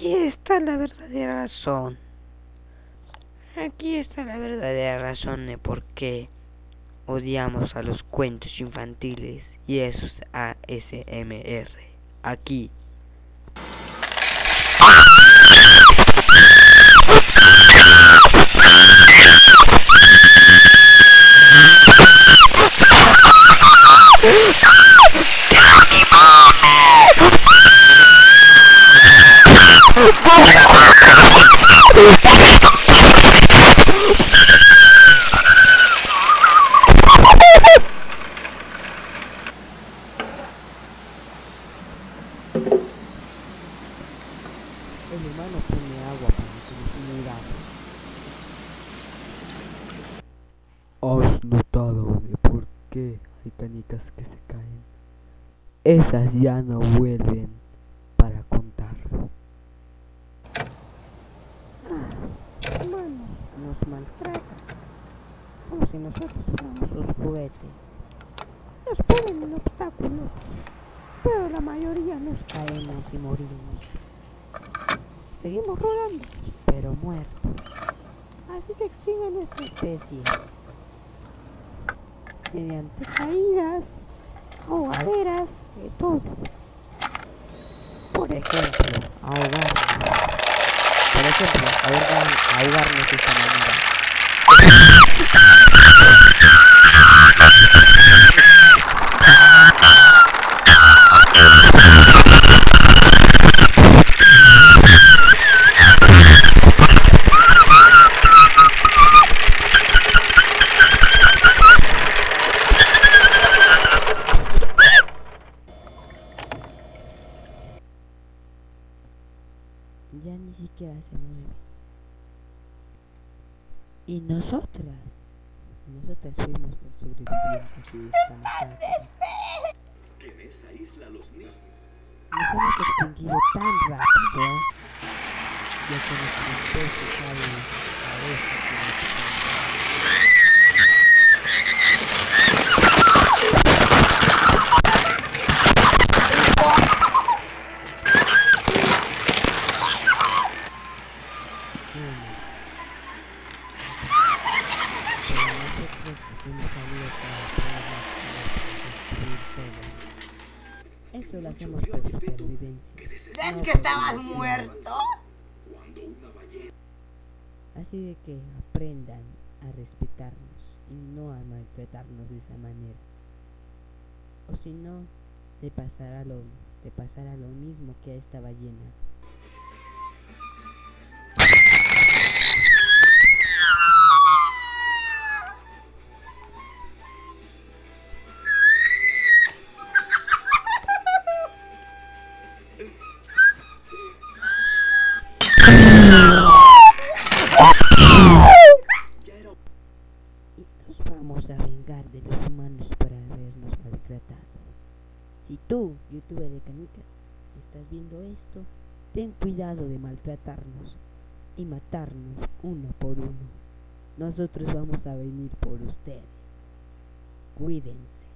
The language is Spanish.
Aquí está la verdadera razón. Aquí está la verdadera razón de por qué odiamos a los cuentos infantiles y esos ASMR. Aquí. Humano pone agua para que no se ¿Has notado de por qué hay canicas que se caen? Esas ya no vuelven para contar. Ah, humanos nos maltratan, como si nosotros fuéramos sus juguetes. Nos ponen en obstáculos, pero la mayoría nos caemos y morimos. Seguimos rodando, pero muertos. Así se extingue nuestra especie. Mediante caídas, ahogaderas, de todo. Por ejemplo, ahogarnos. Por ejemplo, ahogar, ahogarnos de esta manera. Ya ni siquiera se mueve. Y nosotras, nosotras fuimos los sobrevivientes de esta masacre. En esa isla los niños Nos hemos extinguido tan rápido, ya que sabe a veces que no se puede. Bueno, pero para poder todo. Esto lo hacemos por supervivencia. ¿Es no que estabas muerto? Así de que aprendan a respetarnos y no a maltratarnos de esa manera. O si no, te pasará lo, te pasará lo mismo que a esta ballena. Y nos vamos a vengar de los humanos por habernos maltratado. Si tú, youtuber de canicas, estás viendo esto, ten cuidado de maltratarnos y matarnos uno por uno. Nosotros vamos a venir por ustedes. Cuídense.